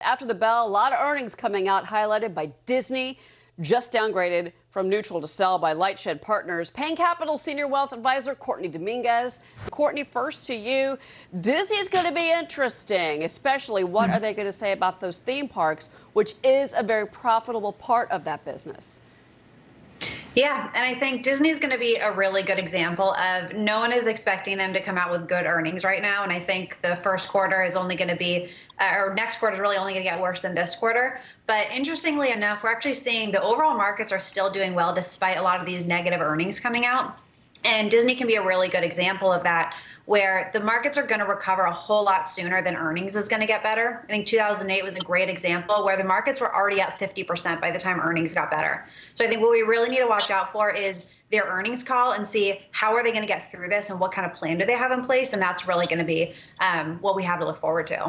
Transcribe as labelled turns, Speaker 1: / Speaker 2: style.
Speaker 1: After the bell, a lot of earnings coming out, highlighted by Disney, just downgraded from neutral to sell by Lightshed Partners. Payne Capital Senior Wealth Advisor Courtney Dominguez. Courtney, first to you. Disney is going to be interesting, especially what are they going to say about those theme parks, which is a very profitable part of that business.
Speaker 2: Yeah, and I think Disney is going to be a really good example of no one is expecting them to come out with good earnings right now. And I think the first quarter is only going to be, uh, or next quarter is really only going to get worse than this quarter. But interestingly enough, we're actually seeing the overall markets are still doing well despite a lot of these negative earnings coming out. And Disney can be a really good example of that, where the markets are going to recover a whole lot sooner than earnings is going to get better. I think 2008 was a great example where the markets were already up 50% by the time earnings got better. So I think what we really need to watch out for is their earnings call and see how are they going to get through this and what kind of plan do they have in place. And that's really going to be um, what we have to look forward to.